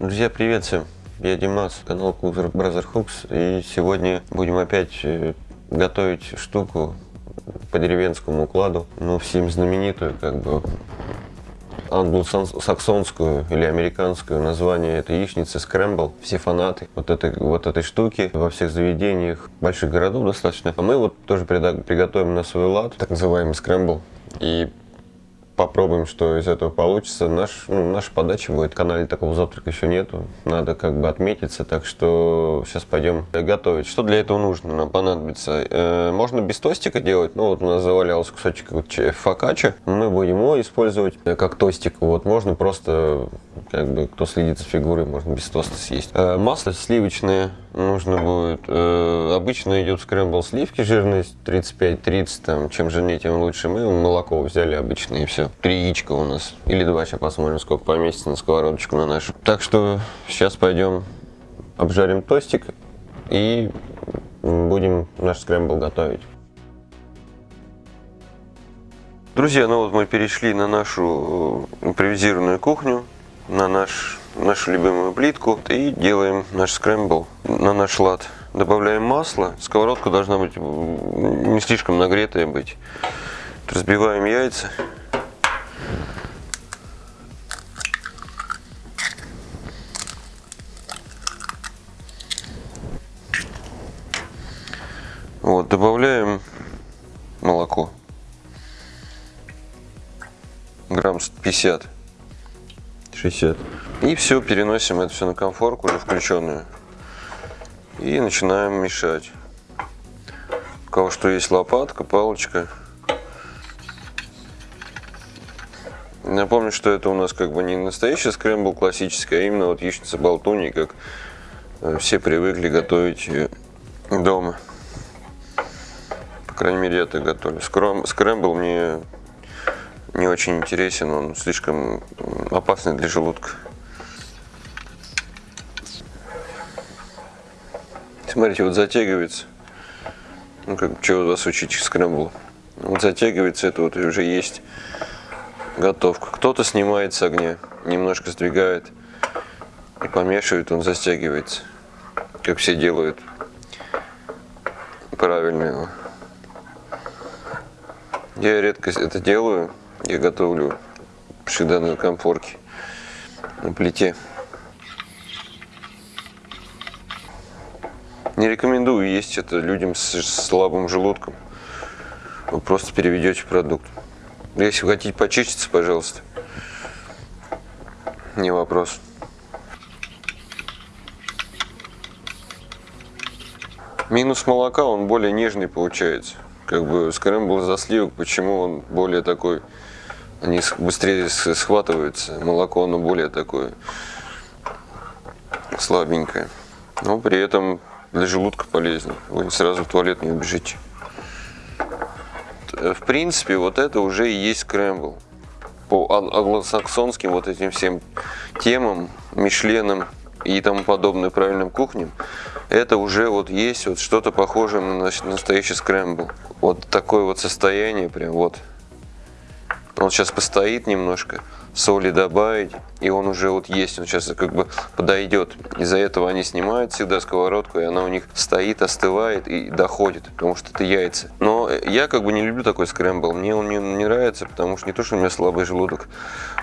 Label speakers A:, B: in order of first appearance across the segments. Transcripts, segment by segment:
A: Друзья, привет всем! Я Димас, канал Cooler Brother Hooks, и сегодня будем опять э, готовить штуку по деревенскому укладу, но всем знаменитую, как бы англосаксонскую или американскую название это яичница скрэмбл. Все фанаты вот этой, вот этой штуки во всех заведениях больших городов достаточно. А мы вот тоже приготовим на свой лад, так называемый скрэмбл. И попробуем, что из этого получится. Наш, ну, наша подача будет. В канале такого завтрака еще нету. Надо как бы отметиться. Так что сейчас пойдем готовить. Что для этого нужно? Нам понадобится. Э, можно без тостика делать. Ну вот у нас завалялся кусочек фокаччо. Мы будем его использовать как тостик. Вот можно просто, как бы, кто следит за фигурой, можно без тоста съесть. Э, масло сливочное нужно будет. Э, обычно идет скрэмбл сливки, жирность 35-30, там, чем жирнее, тем лучше. Мы молоко взяли обычное и все. Три яичка у нас, или два, сейчас посмотрим, сколько поместится на сковородочку на нашу. Так что сейчас пойдем обжарим тостик и будем наш скрэмбл готовить. Друзья, ну вот мы перешли на нашу э, импровизированную кухню, на наш нашу любимую плитку и делаем наш скрэмбл на наш лад. Добавляем масло. Сковородка должна быть не слишком нагретая быть. Разбиваем яйца. Вот, добавляем молоко. Грамм 50. 60. И все, переносим это все на конфорку уже включенную. И начинаем мешать. У кого что есть лопатка, палочка. Напомню, что это у нас как бы не настоящий скрэмбл классический, а именно вот яичница болтуни, как э, все привыкли готовить дома. По крайней мере, я так готовлю. Скрэмбл мне не очень интересен, он слишком опасный для желудка. Смотрите, вот затягивается. Ну, как, у вас учить скрэмбл? Вот затягивается, это вот уже есть готовка. Кто-то снимает с огня, немножко сдвигает и помешивает, он застягивается. Как все делают. Правильно его. Я редко это делаю. Я готовлю всегда на комфорке, на плите. Не рекомендую есть это людям с слабым желудком. Вы просто переведете продукт. Если вы хотите почиститься, пожалуйста. Не вопрос. Минус молока, он более нежный получается. Как бы скрэмбл за сливок, почему он более такой, они быстрее схватываются. Молоко, оно более такое слабенькое. Но при этом для желудка полезно. Вы сразу в туалет не убежите. В принципе, вот это уже и есть скрэмбл. По англосаксонским вот этим всем темам, Мишленам и тому подобное правильным кухням, это уже вот есть вот что-то похожее на настоящий скрэмбл. Вот такое вот состояние прям вот. Он сейчас постоит немножко соли добавить, и он уже вот есть, он сейчас как бы подойдет. Из-за этого они снимают всегда сковородку, и она у них стоит, остывает и доходит, потому что это яйца. Но я как бы не люблю такой скрэмбл, мне он не, не нравится, потому что не то, что у меня слабый желудок,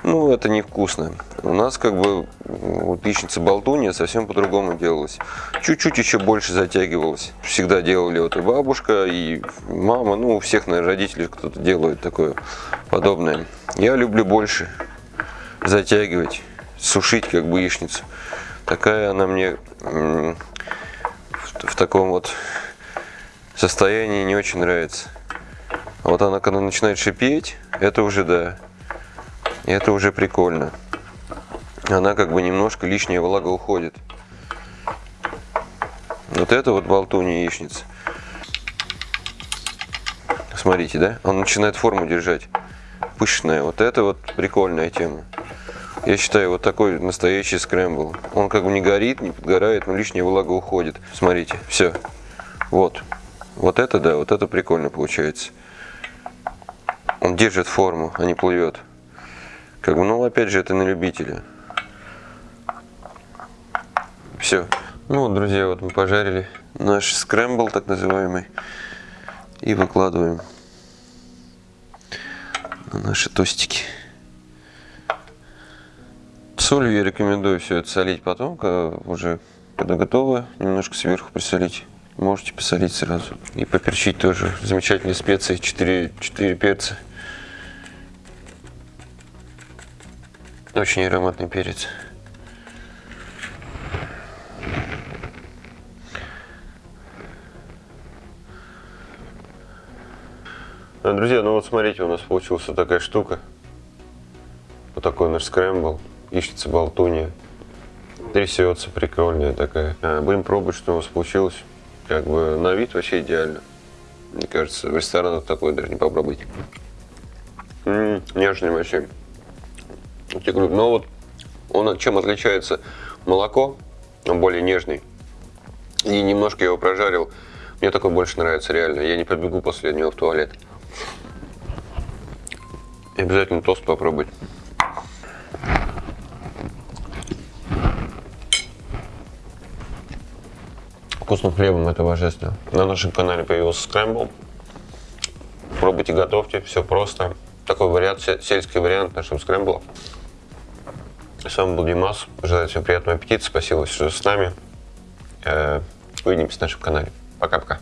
A: ну это невкусно. У нас как бы вот яичница болтунья совсем по-другому делалась. Чуть-чуть еще больше затягивалась. Всегда делали вот и бабушка, и мама, ну у всех, наверное, родителей кто-то делает такое подобное. Я люблю больше затягивать, сушить как бы яичницу. Такая она мне в, таком вот состоянии не очень нравится. А вот она когда начинает шипеть, это уже да, это уже прикольно. Она как бы немножко лишняя влага уходит. Вот это вот болтунья яичница. Смотрите, да? Он начинает форму держать. Пышная. Вот это вот прикольная тема. Я считаю, вот такой настоящий скрэмбл. Он как бы не горит, не подгорает, но лишняя влага уходит. Смотрите, все. Вот. Вот это, да, вот это прикольно получается. Он держит форму, а не плывет. Как бы, ну, опять же, это на любителя. Все. Ну вот, друзья, вот мы пожарили наш скрэмбл, так называемый. И выкладываем на наши тостики. Солью я рекомендую все это солить потом, когда уже когда готово, немножко сверху присолить. Можете посолить сразу. И поперчить тоже. Замечательные специи, 4, 4 перца. Очень ароматный перец. А, Друзья, ну вот смотрите, у нас получилась такая штука. Вот такой наш скрэмбл. Ищется болтунья. Трясется, прикольная такая. Будем пробовать, что у нас получилось. Как бы на вид вообще идеально. Мне кажется, в ресторанах такое даже не попробовать. М-м, нежный вообще. Я говорю, но вот он чем отличается? Молоко, он более нежный. И немножко я его прожарил. Мне такой больше нравится реально. Я не побегу после него в туалет. И обязательно тост попробовать. Вкусным хлебом это божественно. На нашем канале появился скрэмбл. Пробуйте, готовьте, все просто. Такой вариант, се- сельский вариант нашего скрэмбла. С вами был Димас. Желаю всем приятного аппетита. Спасибо, что с нами. Э, Увидимся на нашем канале. Пока-пока.